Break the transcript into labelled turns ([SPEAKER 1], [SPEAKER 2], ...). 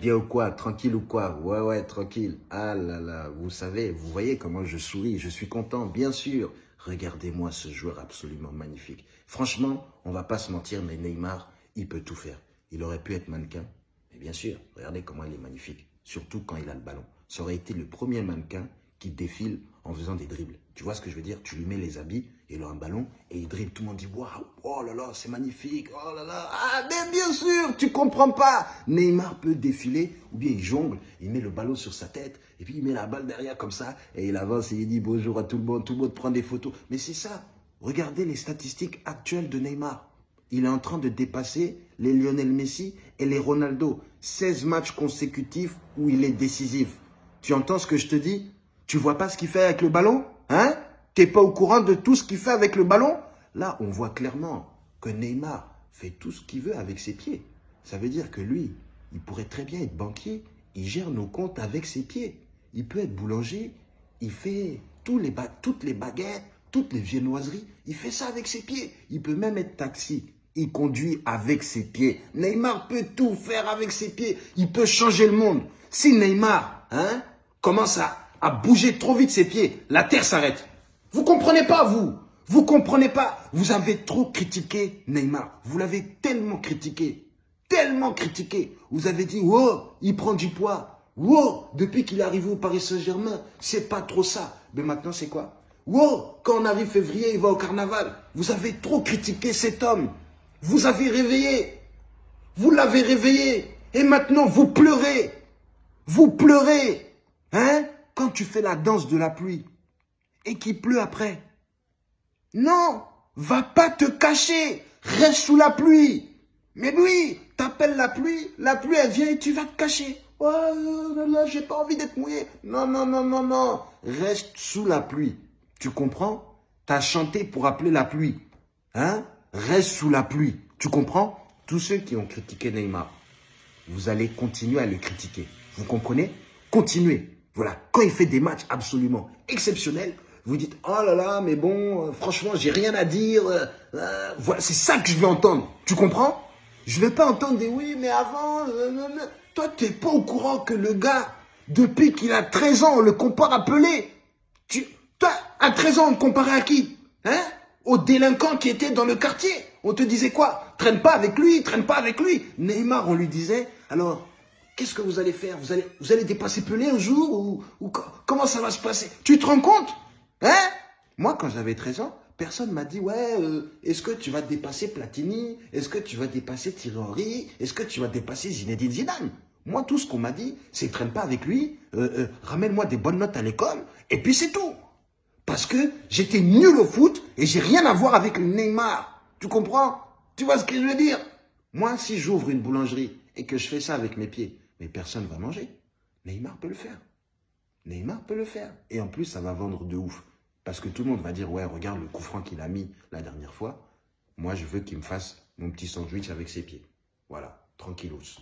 [SPEAKER 1] bien ou quoi Tranquille ou quoi Ouais, ouais, tranquille. Ah là là, vous savez, vous voyez comment je souris, je suis content, bien sûr. Regardez-moi ce joueur absolument magnifique. Franchement, on va pas se mentir, mais Neymar, il peut tout faire. Il aurait pu être mannequin, mais bien sûr, regardez comment il est magnifique. Surtout quand il a le ballon. Ça aurait été le premier mannequin qui défile en faisant des dribbles. Tu vois ce que je veux dire? Tu lui mets les habits, il a un ballon et il dribble. Tout le monde dit Waouh, oh là là, c'est magnifique, oh là là. Ah, mais bien sûr, tu comprends pas. Neymar peut défiler ou bien il jongle, il met le ballon sur sa tête et puis il met la balle derrière comme ça et il avance et il dit bonjour à tout le monde. Tout le monde prend des photos. Mais c'est ça. Regardez les statistiques actuelles de Neymar. Il est en train de dépasser les Lionel Messi et les Ronaldo. 16 matchs consécutifs où il est décisif. Tu entends ce que je te dis? Tu vois pas ce qu'il fait avec le ballon Hein? T'es pas au courant de tout ce qu'il fait avec le ballon? Là, on voit clairement que Neymar fait tout ce qu'il veut avec ses pieds. Ça veut dire que lui, il pourrait très bien être banquier. Il gère nos comptes avec ses pieds. Il peut être boulanger. Il fait toutes les baguettes, toutes les viennoiseries. Il fait ça avec ses pieds. Il peut même être taxi. Il conduit avec ses pieds. Neymar peut tout faire avec ses pieds. Il peut changer le monde. Si Neymar hein, commence à, à bouger trop vite ses pieds, la terre s'arrête. Vous comprenez pas, vous Vous comprenez pas Vous avez trop critiqué Neymar. Vous l'avez tellement critiqué. Tellement critiqué. Vous avez dit, wow, il prend du poids. Wow, depuis qu'il est arrivé au Paris Saint-Germain, c'est pas trop ça. Mais maintenant, c'est quoi? Wow, quand on arrive février, il va au carnaval. Vous avez trop critiqué cet homme. Vous avez réveillé. Vous l'avez réveillé. Et maintenant, vous pleurez. Vous pleurez. Hein? Quand tu fais la danse de la pluie et qu'il pleut après. Non, va pas te cacher. Reste sous la pluie. Mais oui, t'appelles la pluie, la pluie elle vient et tu vas te cacher. Oh là là, j'ai pas envie d'être mouillé. Non, non, non, non, non. Reste sous la pluie. Tu comprends? T'as chanté pour appeler la pluie. Hein? Reste sous la pluie. Tu comprends? Tous ceux qui ont critiqué Neymar, vous allez continuer à le critiquer. Vous comprenez? Continuez. Voilà. Quand il fait des matchs absolument exceptionnels, vous dites « Oh là là, mais bon, euh, franchement, j'ai rien à dire. Euh, euh, voilà, c'est ça que je veux entendre. Tu comprends? Je ne vais pas entendre des « Oui, mais avant... Toi, tu n'es pas au courant que le gars, depuis qu'il a 13 ans, on le compare à Pelé. Tu, toi, à 13 ans, on le comparait à qui? Hein? Aux délinquants qui étaient dans le quartier. On te disait quoi? Traîne pas avec lui, traîne pas avec lui. Neymar, on lui disait, alors, qu'est-ce que vous allez faire? Vous allez, vous allez dépasser Pelé un jour ou, comment ça va se passer? Tu te rends compte? Hein? Moi, quand j'avais 13 ans, personne m'a dit, ouais, euh, est-ce que tu vas dépasser Platini? Est-ce que tu vas dépasser Thierry? Est-ce que tu vas dépasser Zinedine Zidane? Moi, tout ce qu'on m'a dit, c'est traîne pas avec lui, euh, euh, ramène-moi des bonnes notes à l'école, et puis c'est tout. Parce que j'étais nul au foot et j'ai rien à voir avec Neymar. Tu comprends? Tu vois ce que je veux dire? Moi, si j'ouvre une boulangerie et que je fais ça avec mes pieds, mais personne va manger. Neymar peut le faire. Neymar peut le faire. Et en plus, ça va vendre de ouf. Parce que tout le monde va dire, ouais, regarde le coup franc qu'il a mis la dernière fois. Moi, je veux qu'il me fasse mon petit sandwich avec ses pieds. Voilà, tranquillos.